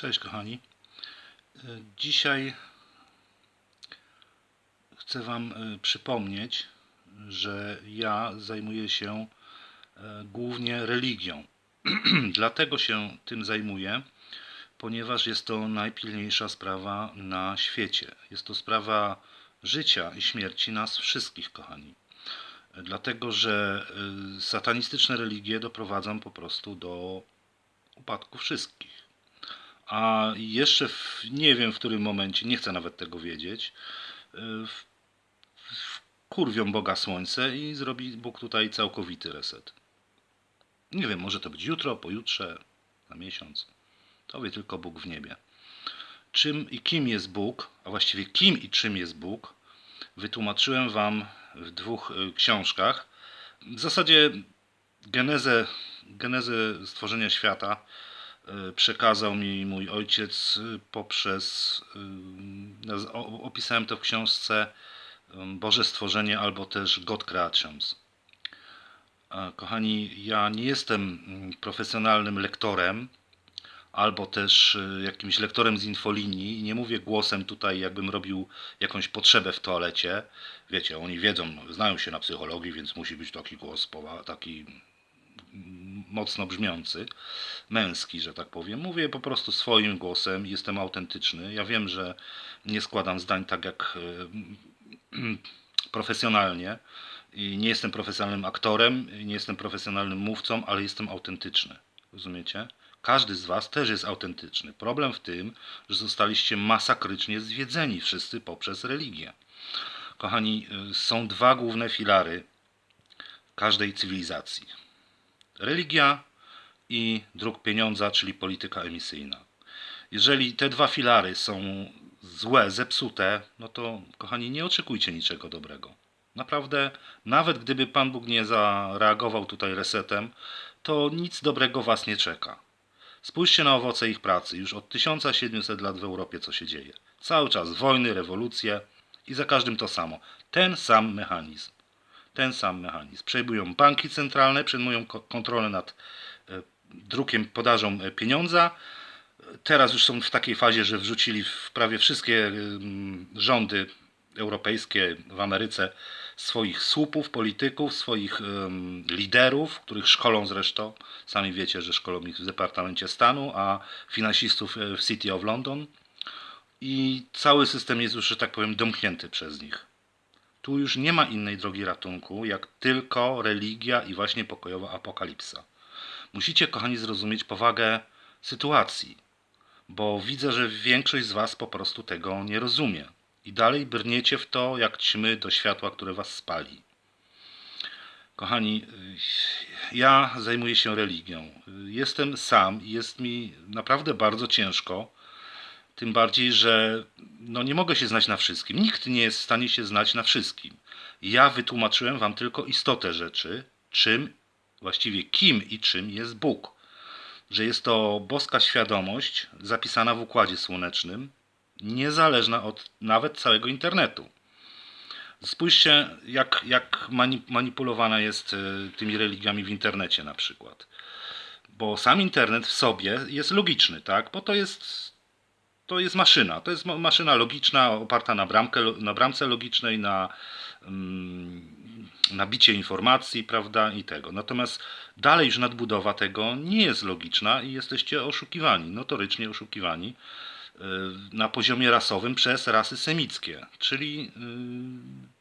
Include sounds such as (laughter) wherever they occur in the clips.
Cześć kochani. E, Dzisiaj chcę Wam e, przypomnieć, że ja zajmuję się e, głównie religią. (clears throat) Dlatego się tym zajmuję, ponieważ jest to najpilniejsza sprawa na świecie. Jest to sprawa życia i śmierci nas wszystkich, kochani. Dlatego, że satanistyczne religie doprowadzą po prostu do upadku wszystkich. A jeszcze w, nie wiem w którym momencie, nie chcę nawet tego wiedzieć, y, w, w, kurwią Boga Słońce i zrobi Bóg tutaj całkowity reset. Nie wiem, może to być jutro, pojutrze, na miesiąc. To wie tylko Bóg w niebie. Czym i kim jest Bóg, a właściwie kim i czym jest Bóg, wytłumaczyłem Wam w dwóch y, książkach. W zasadzie genezę, genezę stworzenia świata przekazał mi mój ojciec y, poprzez. y, Opisałem to w książce y, Boże Stworzenie albo też God Creations. Kochani, ja nie jestem mm, profesjonalnym lektorem albo też y, jakimś lektorem z infolinii. Nie mówię głosem tutaj, jakbym robił jakąś potrzebę w toalecie. Wiecie, oni wiedzą, znają się na psychologii, więc musi być taki głos, taki mocno brzmiący, męski, że tak powiem. Mówię po prostu swoim głosem, jestem autentyczny. Ja wiem, że nie składam zdań tak jak (clears throat) profesjonalnie i nie jestem profesjonalnym aktorem, nie jestem profesjonalnym mówcą, ale jestem autentyczny. Rozumiecie? Każdy z Was też jest autentyczny. Problem w tym, że zostaliście masakrycznie zwiedzeni wszyscy poprzez religię. Kochani, y, są dwa główne filary każdej cywilizacji: religia i dróg pieniądza, czyli polityka emisyjna. Jeżeli te dwa filary są złe, zepsute, no to kochani, nie oczekujcie niczego dobrego. Naprawdę, nawet gdyby Pan Bóg nie zareagował tutaj resetem, to nic dobrego Was nie czeka. Spójrzcie na owoce ich pracy. Już od 1700 lat w Europie co się dzieje. Cały czas wojny, rewolucje i za każdym to samo. Ten sam mechanizm. Ten sam mechanizm. Przejmują banki centralne, przejmują ko- kontrolę nad e, drukiem, podażą e, pieniądza. Teraz już są w takiej fazie, że wrzucili w prawie wszystkie ym, rządy europejskie w Ameryce swoich słupów, polityków, swoich ym, liderów, których szkolą zresztą. Sami wiecie, że szkolą ich w Departamencie Stanu, a finansistów e, w City of London. I cały system jest już, że tak powiem, domknięty przez nich. Tu już nie ma innej drogi ratunku, jak tylko religia i właśnie pokojowa apokalipsa. Musicie, kochani, zrozumieć powagę sytuacji, bo widzę, że większość z Was po prostu tego nie rozumie. I dalej brniecie w to, jak ćmy do światła, które Was spali. Kochani, ja zajmuję się religią. Jestem sam i jest mi naprawdę bardzo ciężko. Tym bardziej, że no nie mogę się znać na wszystkim. Nikt nie jest w stanie się znać na wszystkim. Ja wytłumaczyłem Wam tylko istotę rzeczy, czym, właściwie kim i czym jest Bóg. Że jest to boska świadomość zapisana w układzie słonecznym, niezależna od nawet całego internetu. Spójrzcie, jak, jak mani- manipulowana jest y, tymi religiami w internecie na przykład. Bo sam internet w sobie jest logiczny, tak? Bo to jest to jest maszyna. To jest ma- maszyna logiczna, oparta na, bramkę, na bramce logicznej, na, mm, na bicie informacji, prawda, i tego. Natomiast dalej już nadbudowa tego nie jest logiczna i jesteście oszukiwani, notorycznie oszukiwani y, na poziomie rasowym przez rasy semickie, czyli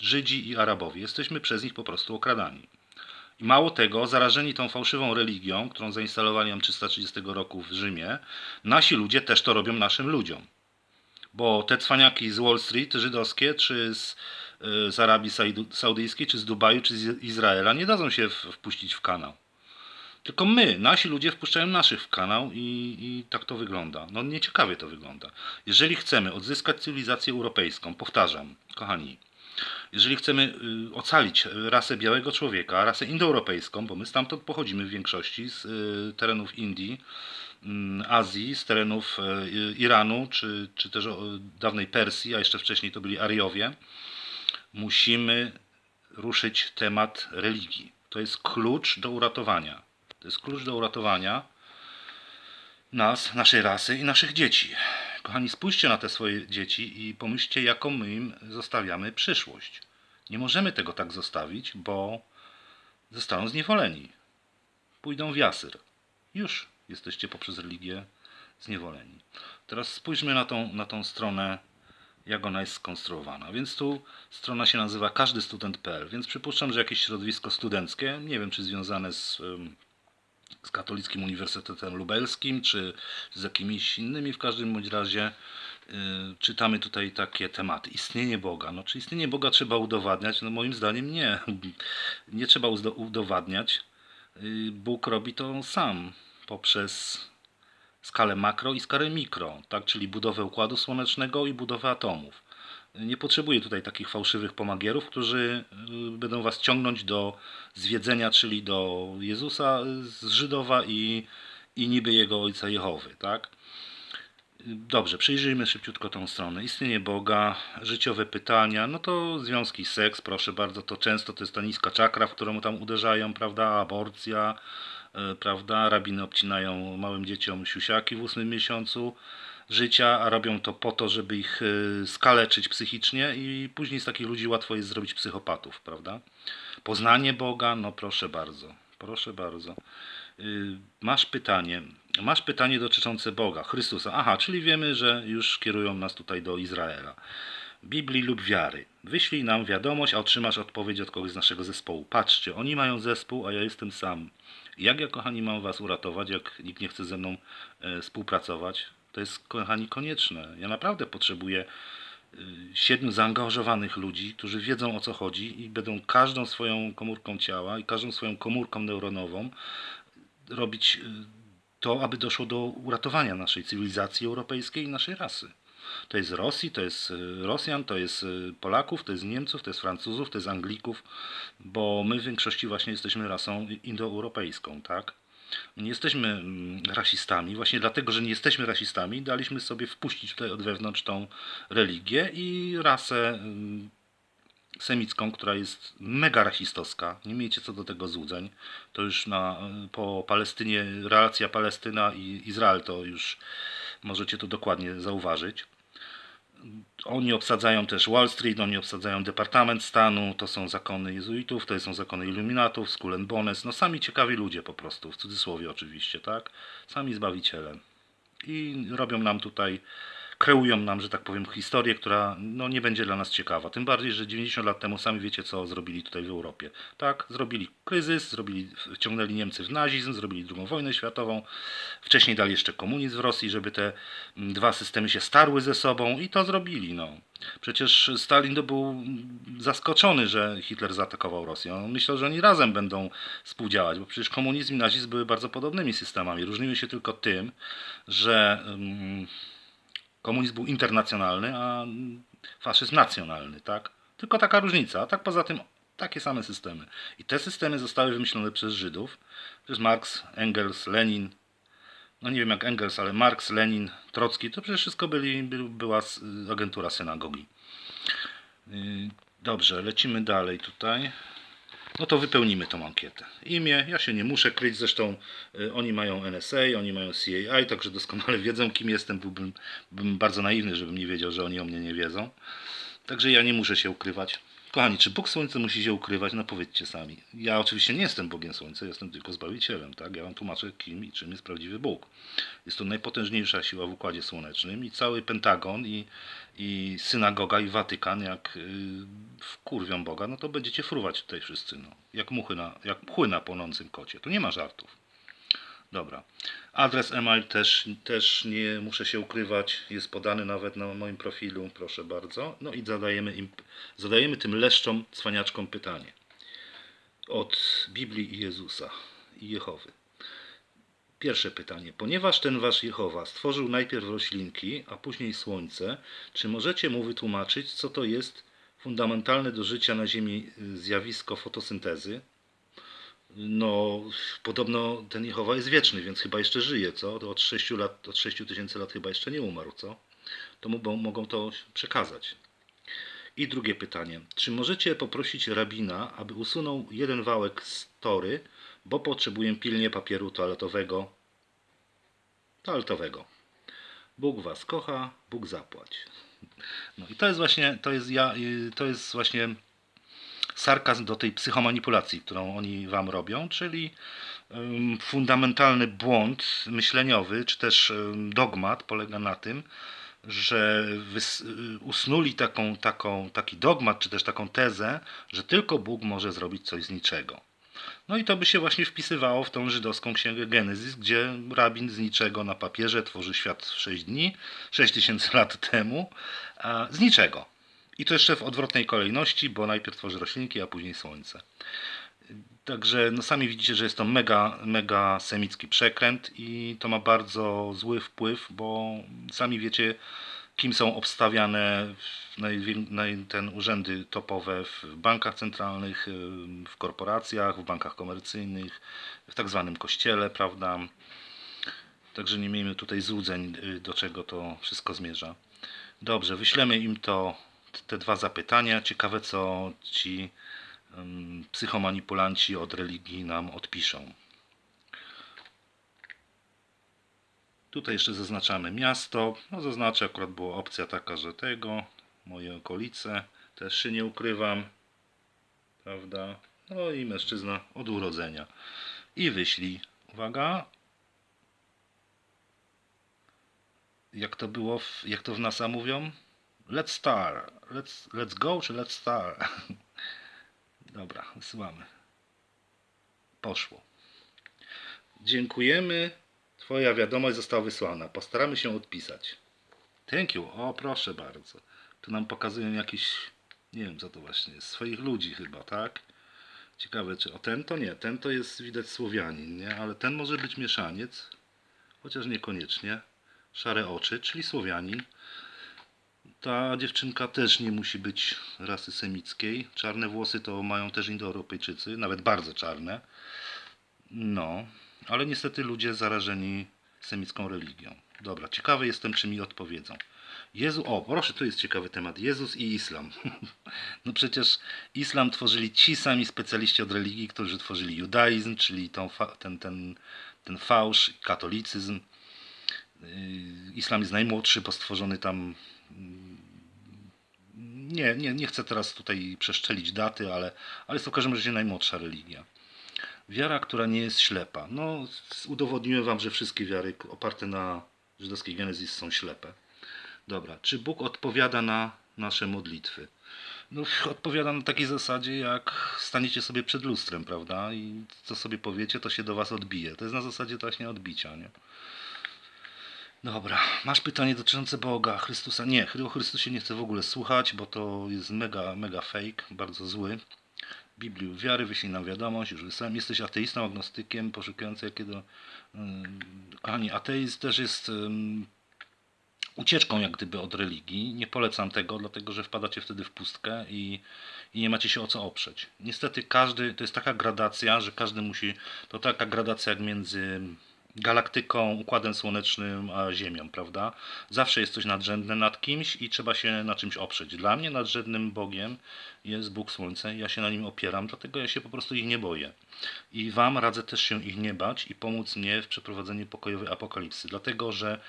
y, Żydzi i Arabowie. Jesteśmy przez nich po prostu okradani. I mało tego, zarażeni tą fałszywą religią, którą zainstalowali nam 330 roku w Rzymie, nasi ludzie też to robią naszym ludziom. Bo te cwaniaki z Wall Street żydowskie, czy z, y, z Arabii Saudyjskiej, czy z Dubaju, czy z Izraela nie dadzą się wpuścić w kanał. Tylko my, nasi ludzie wpuszczają naszych w kanał i, i tak to wygląda. No nieciekawie to wygląda. Jeżeli chcemy odzyskać cywilizację europejską, powtarzam, kochani, jeżeli chcemy y, ocalić rasę białego człowieka, rasę indoeuropejską, bo my stamtąd pochodzimy w większości z y, terenów Indii, mm, Azji, z terenów y, Iranu, czy, czy też dawnej Persji, a jeszcze wcześniej to byli Ariowie, musimy ruszyć temat religii. To jest klucz do uratowania. To jest klucz do uratowania. nas, naszej rasy i naszych dzieci. Kochani, spójrzcie na te swoje dzieci i pomyślcie, jaką my im zostawiamy przyszłość. Nie możemy tego tak zostawić, bo zostaną zniewoleni. Pójdą w jasyr. Już jesteście poprzez religię zniewoleni. Teraz spójrzmy na tą, na tą stronę, jak ona jest skonstruowana. Więc tu strona się nazywa każdystudent.pl, więc przypuszczam, że jakieś środowisko studenckie, nie wiem czy związane z, z Katolickim Uniwersytetem Lubelskim, czy z jakimiś innymi, w każdym bądź razie yy, czytamy tutaj takie tematy. Istnienie Boga. No, czy istnienie Boga trzeba udowadniać? No moim zdaniem nie. (laughs) Nie trzeba udowadniać. Yy, Bóg robi to sam poprzez skalę makro i skalę mikro, tak? czyli budowę układu słonecznego i budowę atomów. Nie potrzebuję tutaj takich fałszywych pomagierów, którzy y, będą was ciągnąć do zwiedzenia, czyli do Jezusa z Żydowa i, i niby jego ojca Jehowy. Tak? Dobrze, przyjrzyjmy szybciutko tą stronę. Istnienie Boga, życiowe pytania, no to związki, seks, proszę bardzo, to często to jest ta niska czakra, w którą tam uderzają, prawda, aborcja, prawda, rabiny obcinają małym dzieciom siusiaki w ósmym miesiącu życia, a robią to po to, żeby ich e, skaleczyć psychicznie i później z takich ludzi łatwo jest zrobić psychopatów, prawda. Poznanie Boga, no proszę bardzo, proszę bardzo. Y, Masz pytanie. Masz pytanie dotyczące Boga, Chrystusa. Aha, czyli wiemy, że już kierują nas tutaj do Izraela. Biblii lub wiary. Wyślij nam wiadomość, a otrzymasz odpowiedź od kogoś z naszego zespołu. Patrzcie, oni mają zespół, a ja jestem sam. Jak ja, kochani, mam was uratować, jak nikt nie chce ze mną e, współpracować? To jest, kochani, konieczne. Ja naprawdę potrzebuję y, siedmiu zaangażowanych ludzi, którzy wiedzą o co chodzi i będą każdą swoją komórką ciała i każdą swoją komórką neuronową robić y, to, aby doszło do uratowania naszej cywilizacji europejskiej i naszej rasy. To jest Rosji, to jest y, Rosjan, to jest y, Polaków, to jest Niemców, to jest Francuzów, to jest Anglików, bo my w większości właśnie jesteśmy rasą indoeuropejską, tak? Nie jesteśmy mm, rasistami, właśnie dlatego, że nie jesteśmy rasistami, daliśmy sobie wpuścić tutaj od wewnątrz tą religię i rasę mm, semicką, która jest mega rasistowska. Nie miejcie co do tego złudzeń. To już na, po Palestynie, relacja Palestyna i Izrael, to już możecie to dokładnie zauważyć. Oni obsadzają też Wall Street, oni obsadzają Departament Stanu, to są zakony jezuitów, to są zakony iluminatów, Skull and Bones, no sami ciekawi ludzie po prostu, w cudzysłowie oczywiście, tak? Sami zbawiciele. I robią nam tutaj kreują nam, że tak powiem, historię, która no, nie będzie dla nas ciekawa. Tym bardziej, że 90 lat temu sami wiecie, co zrobili tutaj w Europie. Tak, zrobili kryzys, zrobili, wciągnęli Niemcy w nazizm, zrobili II wojnę światową, wcześniej dali jeszcze komunizm w Rosji, żeby te dwa systemy się starły ze sobą i to zrobili. No. Przecież Stalin to był zaskoczony, że Hitler zaatakował Rosję. On myślał, że oni razem będą współdziałać, bo przecież komunizm i nazizm były bardzo podobnymi systemami. Różniły się tylko tym, że... Komunizm był internacjonalny, a faszyzm nacjonalny, tak? Tylko taka różnica, a tak poza tym takie same systemy. I te systemy zostały wymyślone przez Żydów, przez Marx, Engels, Lenin, no nie wiem jak Engels, ale Marx, Lenin, Trocki, to przecież wszystko byli, była agentura synagogi. Yy, dobrze, lecimy dalej tutaj no to wypełnimy tą ankietę. Imię, ja się nie muszę kryć, zresztą y, oni mają NSA, oni mają CAI, także doskonale (laughs) wiedzą kim jestem. Byłbym, bardzo naiwny, żebym nie wiedział, że oni o mnie nie wiedzą. Także ja nie muszę się ukrywać. Kochani, czy Bóg Słońca musi się ukrywać? No powiedzcie sami. Ja oczywiście nie jestem Bogiem Słońca, jestem tylko Zbawicielem. Tak? Ja wam tłumaczę, kim i czym jest prawdziwy Bóg. Jest to najpotężniejsza siła w Układzie Słonecznym i cały Pentagon i, i synagoga i Watykan, jak yy, wkurwią Boga, no to będziecie fruwać tutaj wszyscy. No. Jak, muchy na, jak mchy na płonącym kocie. Tu nie ma żartów. Dobra. Adres e-mail też, też nie muszę się ukrywać, jest podany nawet na moim profilu, proszę bardzo. No i zadajemy, im, zadajemy tym leszczom, cwaniaczkom pytanie. Od Biblii i Jezusa i Jehowy. Pierwsze pytanie. Ponieważ ten wasz Jehowa stworzył najpierw roślinki, a później słońce, czy możecie mu wytłumaczyć, co to jest fundamentalne do życia na Ziemi zjawisko fotosyntezy? No, podobno ten Jehowa jest wieczny, więc chyba jeszcze żyje, co? To od 6 lat, od 6 tysięcy lat chyba jeszcze nie umarł, co? To mogą, mogą to przekazać. I drugie pytanie. Czy możecie poprosić rabina, aby usunął jeden wałek z tory, bo potrzebuję pilnie papieru toaletowego toaletowego. Bóg was kocha, Bóg zapłać. No i to jest właśnie, to jest ja, to jest właśnie sarkazm do tej psychomanipulacji, którą oni wam robią, czyli fundamentalny błąd myśleniowy, czy też dogmat polega na tym, że usnuli taką, taką, taki dogmat, czy też taką tezę, że tylko Bóg może zrobić coś z niczego. No i to by się właśnie wpisywało w tą żydowską księgę Genezis, gdzie rabin z niczego na papierze tworzy świat w 6 dni, 6 tysięcy lat temu, z niczego. I to jeszcze w odwrotnej kolejności, bo najpierw tworzy roślinki, a później słońce. Także no sami widzicie, że jest to mega, mega semicki przekręt i to ma bardzo zły wpływ, bo sami wiecie, kim są obstawiane ten urzędy topowe w bankach centralnych, w korporacjach, w bankach komercyjnych, w tak zwanym kościele, prawda? Także nie miejmy tutaj złudzeń, do czego to wszystko zmierza. Dobrze, wyślemy im to, te dwa zapytania. Ciekawe, co ci psychomanipulanci od religii nam odpiszą. Tutaj jeszcze zaznaczamy miasto. No zaznaczę, akurat była opcja taka, że tego, moje okolice, też się nie ukrywam. Prawda? No i mężczyzna od urodzenia. I wyślij. Uwaga. Jak to było, w, jak to w NASA mówią? Let's start. Let's, let's go czy let's start? (laughs) Dobra, wysyłamy. Poszło. Dziękujemy. Twoja wiadomość została wysłana. Postaramy się odpisać. Thank you. O, proszę bardzo. Tu nam pokazują jakiś, nie wiem co to właśnie jest, swoich ludzi chyba, tak? Ciekawe, czy o ten to nie. Ten to jest widać Słowianin, nie? Ale ten może być mieszaniec, chociaż niekoniecznie. Szare oczy, czyli Słowianin. Ta dziewczynka też nie musi być rasy semickiej. Czarne włosy to mają też Indoeuropejczycy, nawet bardzo czarne. No, ale niestety ludzie zarażeni semicką religią. Dobra, ciekawy jestem, czy mi odpowiedzą. Jezu, o, proszę, tu jest ciekawy temat. Jezus i islam. (laughs) No przecież islam tworzyli ci sami specjaliści od religii, którzy tworzyli judaizm, czyli tą, ten, ten, ten fałsz, katolicyzm. Yy, Islam jest najmłodszy, bo stworzony tam. Nie, nie, nie chcę teraz tutaj przeszczelić daty, ale, ale jest to w każdym razie najmłodsza religia. Wiara, która nie jest ślepa. No, udowodniłem wam, że wszystkie wiary oparte na żydowskiej genezis są ślepe. Dobra, czy Bóg odpowiada na nasze modlitwy? No, odpowiada na takiej zasadzie, jak staniecie sobie przed lustrem, prawda? I co sobie powiecie, to się do was odbije. To jest na zasadzie właśnie odbicia, nie? Dobra, masz pytanie dotyczące Boga, Chrystusa? Nie, o Chrystusie nie chcę w ogóle słuchać, bo to jest mega, mega fake, bardzo zły. Biblii wiary, wyślij nam wiadomość, już wysłałem. Jesteś ateistą, agnostykiem, poszukujący jakiego... Kochani, ateizm też jest ucieczką jak gdyby od religii. Nie polecam tego, dlatego że wpadacie wtedy w pustkę i, i nie macie się o co oprzeć. Niestety każdy, to jest taka gradacja, że każdy musi, to taka gradacja jak między galaktyką, układem słonecznym a Ziemią, prawda? Zawsze jest coś nadrzędne nad kimś i trzeba się na czymś oprzeć. Dla mnie nadrzędnym Bogiem jest Bóg Słońce, ja się na nim opieram, dlatego ja się po prostu ich nie boję. I Wam radzę też się ich nie bać i pomóc mnie w przeprowadzeniu pokojowej apokalipsy, dlatego że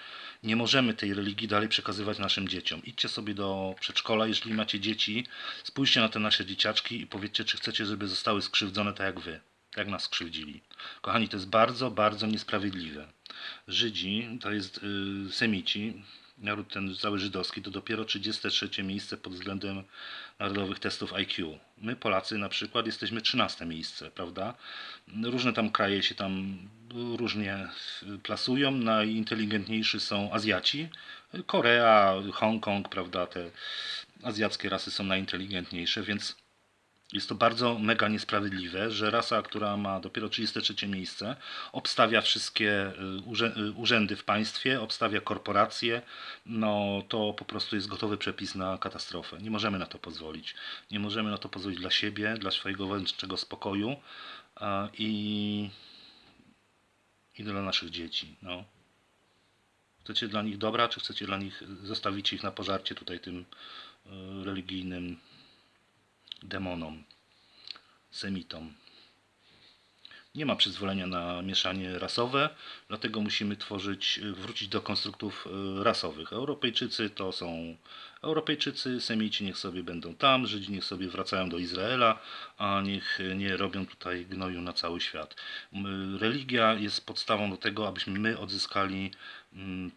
nie możemy tej religii dalej przekazywać naszym dzieciom. Idźcie sobie do przedszkola, jeżeli macie dzieci, spójrzcie na te nasze dzieciaczki i powiedzcie, czy chcecie, żeby zostały skrzywdzone tak jak wy, jak nas skrzywdzili. Kochani, to jest bardzo, bardzo niesprawiedliwe. Żydzi, to jest y, Semici, naród ten cały żydowski, to dopiero 33 miejsce pod względem narodowych testów IQ. My, Polacy, na przykład, jesteśmy 13 miejsce, prawda? Różne tam kraje się tam różnie plasują. Najinteligentniejsi są Azjaci. Korea, Hongkong, prawda? Te azjackie rasy są najinteligentniejsze, więc jest to bardzo mega niesprawiedliwe, że rasa, która ma dopiero 33 miejsce, obstawia wszystkie y, y, urzędy w państwie, obstawia korporacje, no to po prostu jest gotowy przepis na katastrofę. Nie możemy na to pozwolić. Nie możemy na to pozwolić dla siebie, dla swojego wewnętrznego spokoju i, i dla naszych dzieci. No. Chcecie dla nich dobra, czy chcecie dla nich zostawić ich na pożarcie tutaj tym y, religijnym demonom, semitom. Nie ma przyzwolenia na mieszanie rasowe, dlatego musimy tworzyć, wrócić do konstruktów e, rasowych. Europejczycy to są Europejczycy, Semici niech sobie będą tam, Żydzi niech sobie wracają do Izraela, a niech nie robią tutaj gnoju na cały świat. Religia jest podstawą do tego, abyśmy my odzyskali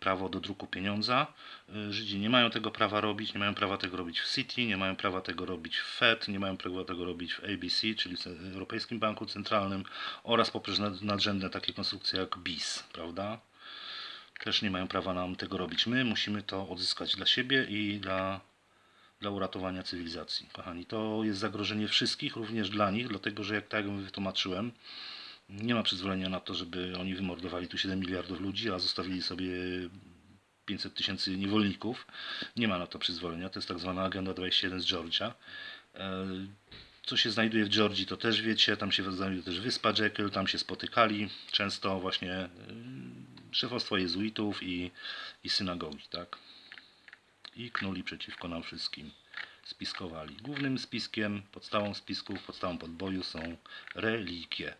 prawo do druku pieniądza. Y, Żydzi nie mają tego prawa robić, nie mają prawa tego robić w City, nie mają prawa tego robić w Fed, nie mają prawa tego robić w ABC, czyli w Europejskim Banku Centralnym oraz poprzez nad- nadrzędne takie konstrukcje jak BIS, prawda? Też nie mają prawa nam tego robić. My musimy to odzyskać dla siebie i dla, dla uratowania cywilizacji. Kochani, to jest zagrożenie wszystkich, również dla nich, dlatego że jak tak jak wytłumaczyłem, nie ma przyzwolenia na to, żeby oni wymordowali tu 7 miliardów ludzi, a zostawili sobie 500 tysięcy niewolników. Nie ma na to przyzwolenia. To jest tak zwana Agenda 21 z Georgia. E, Co się znajduje w Georgii, to też wiecie. Tam się znajduje też wyspa Jekyll. Tam się spotykali często właśnie e, szefostwo jezuitów i, i synagogi, tak? I knuli przeciwko nam wszystkim. Spiskowali. Głównym spiskiem, podstawą spisków, podstawą podboju są religie.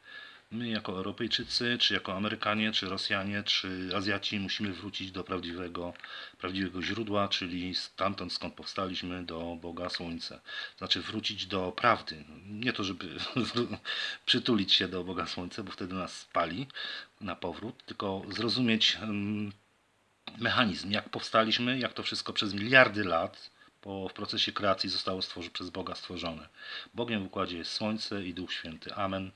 My jako Europejczycy, czy jako Amerykanie, czy Rosjanie, czy Azjaci musimy wrócić do prawdziwego, prawdziwego źródła, czyli stamtąd skąd powstaliśmy, do Boga Słońca. Znaczy wrócić do prawdy. Nie to, żeby (laughs) przytulić się do Boga Słońca, bo wtedy nas spali na powrót, tylko zrozumieć mechanizm, jak powstaliśmy, jak to wszystko przez miliardy lat po, w procesie kreacji zostało stworzone, przez Boga stworzone. Bogiem w układzie jest Słońce i Duch Święty. Amen.